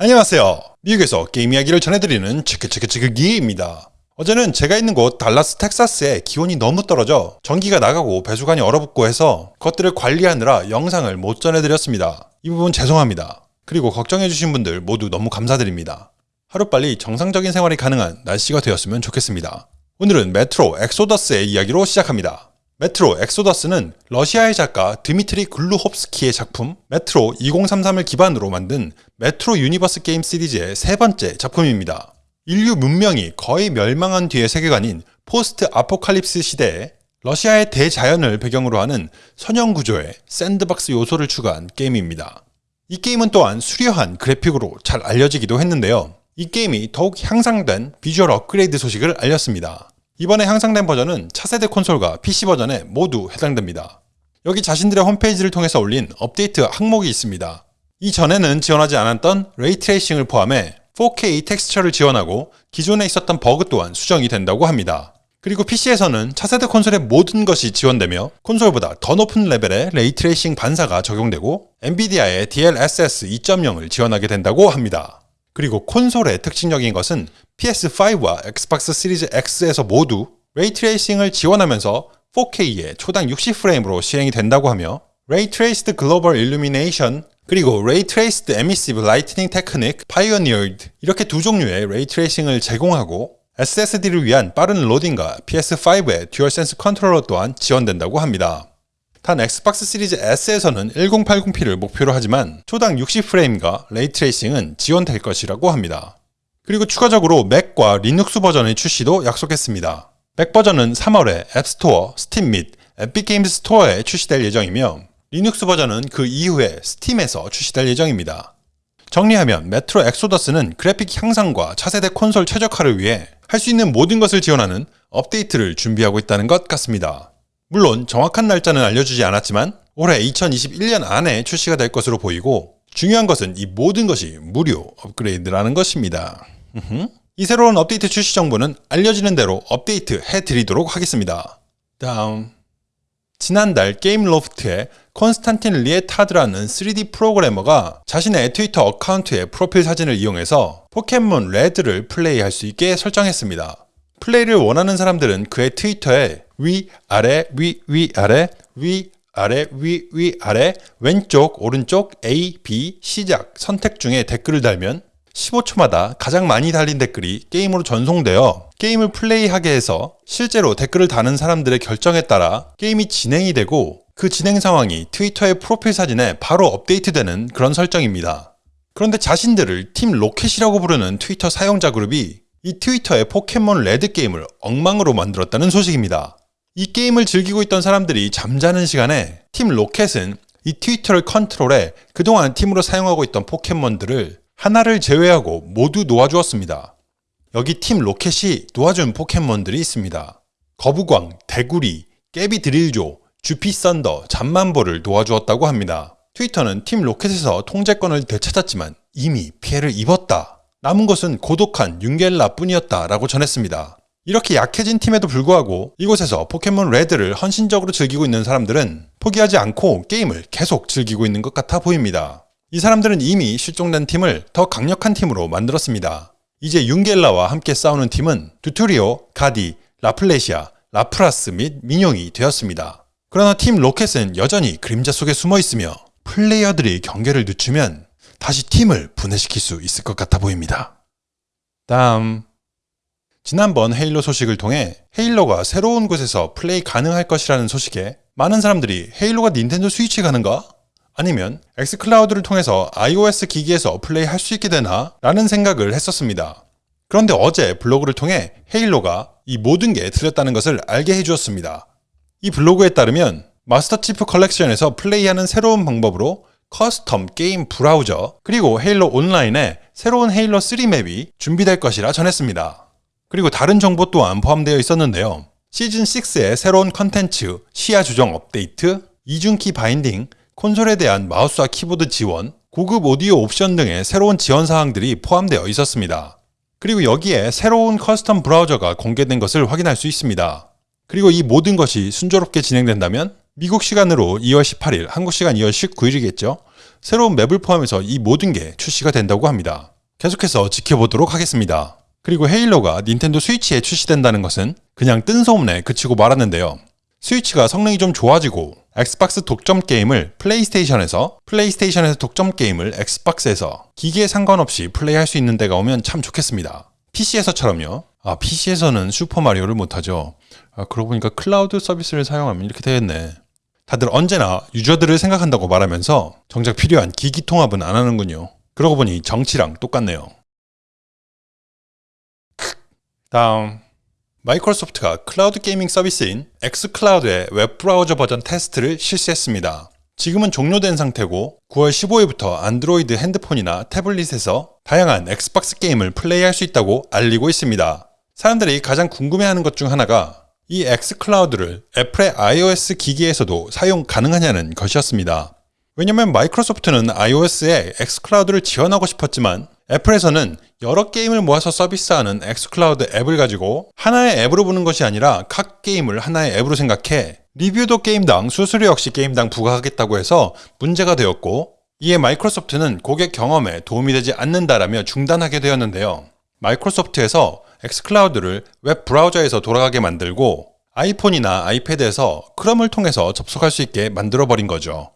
안녕하세요. 미국에서 게임 이야기를 전해드리는 체크체크체크기입니다. 어제는 제가 있는 곳 달라스 텍사스에 기온이 너무 떨어져 전기가 나가고 배수관이 얼어붙고 해서 그것들을 관리하느라 영상을 못 전해드렸습니다. 이 부분 죄송합니다. 그리고 걱정해주신 분들 모두 너무 감사드립니다. 하루빨리 정상적인 생활이 가능한 날씨가 되었으면 좋겠습니다. 오늘은 메트로 엑소더스의 이야기로 시작합니다. 메트로 엑소더스는 러시아의 작가 드미트리 글루홉스키의 작품 메트로 2033을 기반으로 만든 메트로 universe 게임 시리즈의 세 번째 작품입니다. 인류 문명이 거의 멸망한 뒤의 세계관인 post apocalypse 시대에 러시아의 대자연을 배경으로 하는 선형 구조의 sandbox 요소를 추가한 게임입니다. 이 게임은 또한 수려한 그래픽으로 잘 알려지기도 했는데요. 이 게임이 더욱 향상된 비주얼 업그레이드 소식을 알렸습니다. 이번에 향상된 버전은 차세대 콘솔과 PC 버전에 모두 해당됩니다. 여기 자신들의 홈페이지를 통해서 올린 업데이트 항목이 있습니다. 이전에는 지원하지 않았던 ray tracing을 포함해 4K 텍스처를 지원하고 기존에 있었던 버그 또한 수정이 된다고 합니다. 그리고 PC에서는 차세대 콘솔의 모든 것이 지원되며 콘솔보다 더 높은 레벨의 ray tracing 반사가 적용되고 엔비디아의 DLSS 2.0을 지원하게 된다고 합니다. 그리고 콘솔의 특징적인 것은 PS5와 엑스박스 시리즈 X에서 모두 ray tracing을 지원하면서 4K에 초당 60프레임으로 실행이 된다고 하며 Traced Global Illumination 그리고 Traced Emissive Lighting Technique Pioneered 이렇게 두 종류의 ray tracing을 제공하고 SSD를 위한 빠른 로딩과 PS5의 듀얼센스 컨트롤러 또한 지원된다고 합니다. 단 엑스박스 시리즈 S에서는 1080p를 목표로 하지만 초당 60프레임과 ray tracing은 지원될 것이라고 합니다. 그리고 추가적으로 맥과 리눅스 버전의 출시도 약속했습니다. 맥 버전은 3월에 앱스토어, 스팀 및 에픽게임즈 스토어에 출시될 예정이며 리눅스 버전은 그 이후에 스팀에서 출시될 예정입니다. 정리하면 메트로 엑소더스는 그래픽 향상과 차세대 콘솔 최적화를 위해 할 수 있는 모든 것을 지원하는 업데이트를 준비하고 있다는 것 같습니다. 물론 정확한 날짜는 알려주지 않았지만 올해 2021년 안에 출시가 될 것으로 보이고 중요한 것은 이 모든 것이 무료 업그레이드라는 것입니다. 이 새로운 업데이트 출시 정보는 알려지는 대로 업데이트 해드리도록 하겠습니다. 다음 지난달 게임 로프트의 콘스탄틴 리에타드라는 3D 프로그래머가 자신의 트위터 account의 프로필 사진을 이용해서 포켓몬 레드를 플레이할 수 있게 설정했습니다. 플레이를 원하는 사람들은 그의 트위터에 위, 아래, 위, 위, 아래, 위, 아래, 위, 위, 아래, 왼쪽, 오른쪽, A, B, 시작, 선택 중에 댓글을 달면 15초마다 가장 많이 달린 댓글이 게임으로 전송되어 게임을 플레이하게 해서 실제로 댓글을 다는 사람들의 결정에 따라 게임이 진행이 되고 그 진행 상황이 트위터의 프로필 사진에 바로 업데이트되는 그런 설정입니다. 그런데 자신들을 팀 로켓이라고 부르는 트위터 사용자 그룹이 이 트위터의 포켓몬 레드 게임을 엉망으로 만들었다는 소식입니다. 이 게임을 즐기고 있던 사람들이 잠자는 시간에 팀 로켓은 이 트위터를 컨트롤해 그동안 팀으로 사용하고 있던 포켓몬들을 하나를 제외하고 모두 놓아주었습니다. 여기 팀 로켓이 놓아준 포켓몬들이 있습니다. 거북왕, 데구리, 깨비드릴조, 쥬피썬더, 잠만보를 놓아주었다고 합니다. 트위터는 팀 로켓에서 통제권을 되찾았지만 이미 피해를 입었다. 남은 것은 고독한 윤겔라 뿐이었다 라고 전했습니다. 이렇게 약해진 팀에도 불구하고 이곳에서 포켓몬 레드를 헌신적으로 즐기고 있는 사람들은 포기하지 않고 게임을 계속 즐기고 있는 것 같아 보입니다. 이 사람들은 이미 실종된 팀을 더 강력한 팀으로 만들었습니다. 이제 윤겔라와 함께 싸우는 팀은 두트리오, 가디, 라플레시아, 라프라스 및 미뇽이 되었습니다. 그러나 팀 로켓은 여전히 그림자 속에 숨어 있으며 플레이어들이 경계를 늦추면 다시 팀을 분해시킬 수 있을 것 같아 보입니다. 다음 지난번 헤일로 소식을 통해 헤일로가 새로운 곳에서 플레이 가능할 것이라는 소식에 많은 사람들이 헤일로가 닌텐도 스위치 가는가? 아니면 엑스클라우드를 통해서 iOS 기기에서 플레이 할 수 있게 되나? 라는 생각을 했었습니다. 그런데 어제 블로그를 통해 헤일로가 이 모든 게 틀렸다는 것을 알게 해주었습니다. 이 블로그에 따르면 마스터 치프 컬렉션에서 플레이하는 새로운 방법으로 custom 게임 브라우저 그리고 헤일로 온라인에 새로운 헤일로 3 map이 준비될 것이라 전했습니다. 그리고 다른 정보 또한 포함되어 있었는데요. 시즌6의 새로운 컨텐츠, 시야 조정 업데이트, 이중키 binding, 콘솔에 대한 마우스와 키보드 지원, 고급 오디오 옵션 등의 새로운 지원 사항들이 포함되어 있었습니다. 그리고 여기에 새로운 custom 브라우저가 공개된 것을 확인할 수 있습니다. 그리고 이 모든 것이 순조롭게 진행된다면 미국 시간으로 2월 18일, 한국 시간 2월 19일이겠죠. 새로운 맵을 포함해서 이 모든 게 출시가 된다고 합니다. 계속해서 지켜보도록 하겠습니다. 그리고 헤일로가 닌텐도 스위치에 출시된다는 것은 그냥 뜬 소문에 그치고 말았는데요. 스위치가 성능이 좀 좋아지고 엑스박스 독점 게임을 플레이스테이션에서 플레이스테이션에서 독점 게임을 엑스박스에서 기기에 상관없이 플레이할 수 있는 때가 오면 참 좋겠습니다. PC에서처럼요. 아, PC에서는 슈퍼마리오를 못하죠. 아, 그러고 보니까 클라우드 서비스를 사용하면 이렇게 되겠네. 다들 언제나 유저들을 생각한다고 말하면서 정작 필요한 기기 통합은 안 하는군요. 그러고 보니 정치랑 똑같네요. 다음 마이크로소프트가 클라우드 gaming 서비스인 엑스클라우드의 웹브라우저 버전 테스트를 실시했습니다. 지금은 종료된 상태고 9월 15일부터 안드로이드 핸드폰이나 태블릿에서 다양한 엑스박스 게임을 플레이할 수 있다고 알리고 있습니다. 사람들이 가장 궁금해하는 것 중 하나가 이 엑스클라우드를 애플의 iOS 기기에서도 사용 가능하냐는 것이었습니다. 왜냐면 마이크로소프트는 iOS에 엑스클라우드를 지원하고 싶었지만 애플에서는 여러 게임을 모아서 서비스하는 엑스클라우드 앱을 가지고 하나의 앱으로 보는 것이 아니라 각 게임을 하나의 앱으로 생각해 리뷰도 게임당 수수료 역시 게임당 부과하겠다고 해서 문제가 되었고 이에 마이크로소프트는 고객 경험에 도움이 되지 않는다라며 중단하게 되었는데요. 마이크로소프트에서 엑스클라우드를 웹 브라우저에서 돌아가게 만들고 아이폰이나 아이패드에서 크롬을 통해서 접속할 수 있게 만들어 버린 거죠.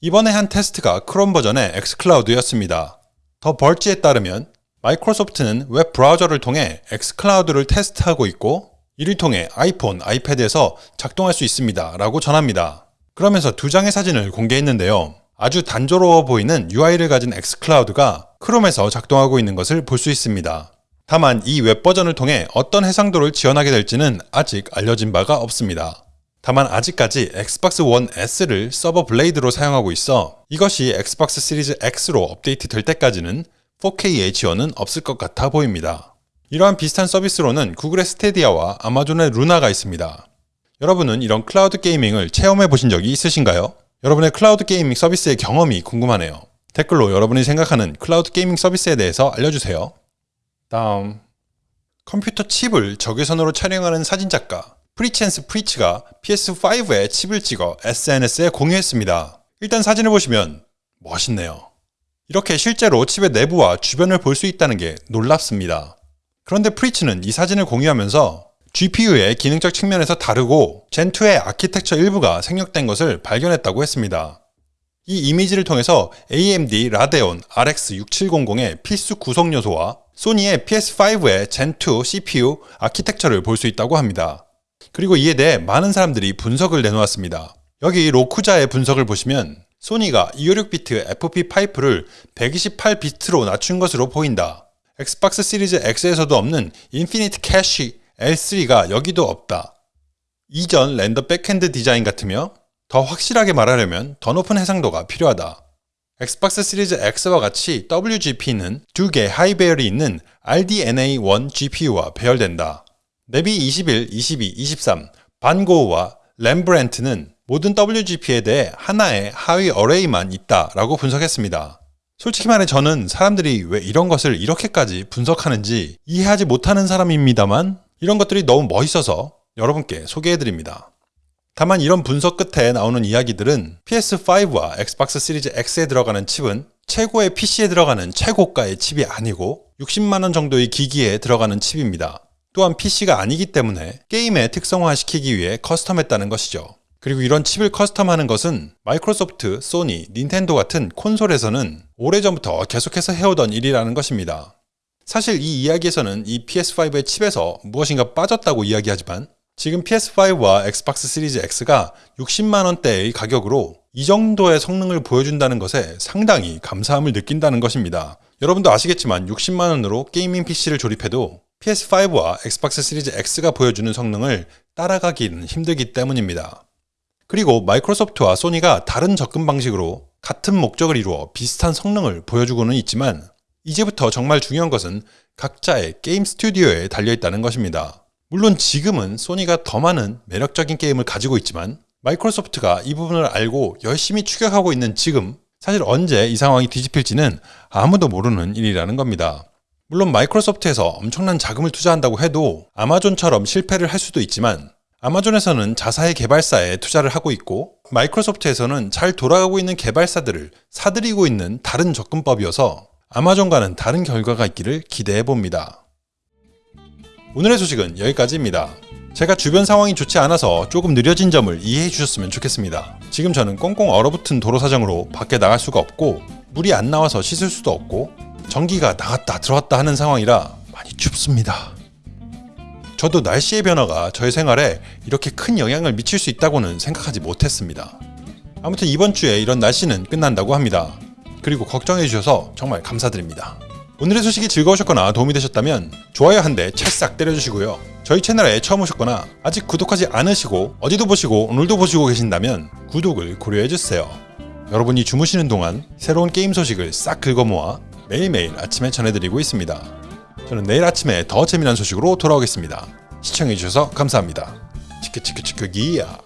이번에 한 테스트가 크롬 버전의 엑스클라우드였습니다. The Verge에 따르면 마이크로소프트는 웹 브라우저를 통해 엑스클라우드를 테스트하고 있고 이를 통해 아이폰, 아이패드에서 작동할 수 있습니다. 라고 전합니다. 그러면서 두 장의 사진을 공개했는데요. 아주 단조로워 보이는 UI를 가진 엑스클라우드가 크롬에서 작동하고 있는 것을 볼 수 있습니다. 다만 이 웹 버전을 통해 어떤 해상도를 지원하게 될지는 아직 알려진 바가 없습니다. 다만 아직까지 엑스박스 원 S를 서버 blade로 사용하고 있어 이것이 엑스박스 시리즈 X로 업데이트 될 때까지는 4K의 지원은 없을 것 같아 보입니다. 이러한 비슷한 서비스로는 구글의 스테디아와 아마존의 루나가 있습니다. 여러분은 이런 클라우드 gaming을 체험해 보신 적이 있으신가요? 여러분의 클라우드 gaming 서비스의 경험이 궁금하네요. 댓글로 여러분이 생각하는 클라우드 gaming 서비스에 대해서 알려주세요. 다음 컴퓨터 칩을 적외선으로 촬영하는 사진작가 프리첸스 프리츠가 PS5의 칩을 찍어 SNS에 공유했습니다. 일단 사진을 보시면 멋있네요. 이렇게 실제로 칩의 내부와 주변을 볼 수 있다는 게 놀랍습니다. 그런데 프리츠는 이 사진을 공유하면서 GPU의 기능적 측면에서 다르고 젠2의 아키텍처 일부가 생략된 것을 발견했다고 했습니다. 이 이미지를 통해서 AMD 라데온 RX 6700의 필수 구성 요소와 소니의 PS5의 젠2 CPU 아키텍처를 볼 수 있다고 합니다. 그리고 이에 대해 많은 사람들이 분석을 내놓았습니다. 여기 로쿠자의 분석을 보시면 소니가 256비트 FPU를 128비트로 낮춘 것으로 보인다. 엑스박스 시리즈 X에서도 없는 Infinity Cache L3가 여기도 없다. 이전 render backend 디자인 같으며 더 확실하게 말하려면 더 높은 해상도가 필요하다. 엑스박스 시리즈 X와 같이 WGP는 두 개 하위 배열이 있는 RDNA1 GPU와 배열된다. Navi 21, 22, 23, Van Gogh와 Rembrandt는 모든 WGP에 대해 하나의 하위 array만 있다라고 분석했습니다. 솔직히 말해 저는 사람들이 왜 이런 것을 이렇게까지 분석하는지 이해하지 못하는 사람입니다만 이런 것들이 너무 멋있어서 여러분께 소개해드립니다. 다만 이런 분석 끝에 나오는 이야기들은 PS5와 엑스박스 시리즈 X에 들어가는 칩은 최고의 PC에 들어가는 최고가의 칩이 아니고 60만원 정도의 기기에 들어가는 칩입니다. 또한 PC가 아니기 때문에 게임에 특성화시키기 위해 custom했다는 것이죠. 그리고 이런 칩을 custom하는 것은 마이크로소프트, 소니, 닌텐도 같은 콘솔에서는 오래전부터 계속해서 해오던 일이라는 것입니다. 사실 이 이야기에서는 이 PS5의 칩에서 무엇인가 빠졌다고 이야기하지만 지금 PS5와 엑스박스 시리즈 X가 60만원대의 가격으로 이 정도의 성능을 보여준다는 것에 상당히 감사함을 느낀다는 것입니다. 여러분도 아시겠지만 60만원으로 gaming PC를 조립해도 PS5와 엑스박스 시리즈 X가 보여주는 성능을 따라가기는 힘들기 때문입니다. 그리고 마이크로소프트와 소니가 다른 접근 방식으로 같은 목적을 이루어 비슷한 성능을 보여주고는 있지만 이제부터 정말 중요한 것은 각자의 게임 스튜디오에 달려있다는 것입니다. 물론 지금은 소니가 더 많은 매력적인 게임을 가지고 있지만 마이크로소프트가 이 부분을 알고 열심히 추격하고 있는 지금 사실 언제 이 상황이 뒤집힐지는 아무도 모르는 일이라는 겁니다. 물론 마이크로소프트에서 엄청난 자금을 투자한다고 해도 아마존처럼 실패를 할 수도 있지만 아마존에서는 자사의 개발사에 투자를 하고 있고 마이크로소프트에서는 잘 돌아가고 있는 개발사들을 사들이고 있는 다른 접근법이어서 아마존과는 다른 결과가 있기를 기대해 봅니다. 오늘의 소식은 여기까지입니다. 제가 주변 상황이 좋지 않아서 조금 느려진 점을 이해해 주셨으면 좋겠습니다. 지금 저는 꽁꽁 얼어붙은 도로 사정으로 밖에 나갈 수가 없고 물이 안 나와서 씻을 수도 없고 전기가 나갔다 들어왔다 하는 상황이라 많이 춥습니다. 저도 날씨의 변화가 저의 생활에 이렇게 큰 영향을 미칠 수 있다고는 생각하지 못했습니다. 아무튼 이번 주에 이런 날씨는 끝난다고 합니다. 그리고 걱정해 주셔서 정말 감사드립니다. 오늘의 소식이 즐거우셨거나 도움이 되셨다면 좋아요 한 대 찰싹 때려주시고요. 저희 채널에 처음 오셨거나 아직 구독하지 않으시고 어디도 보시고 오늘도 보시고 계신다면 구독을 고려해주세요. 여러분이 주무시는 동안 새로운 게임 소식을 싹 긁어 모아 매일매일 아침에 전해드리고 있습니다. 저는 내일 아침에 더 재미난 소식으로 돌아오겠습니다. 시청해주셔서 감사합니다. 치크치크치크기야.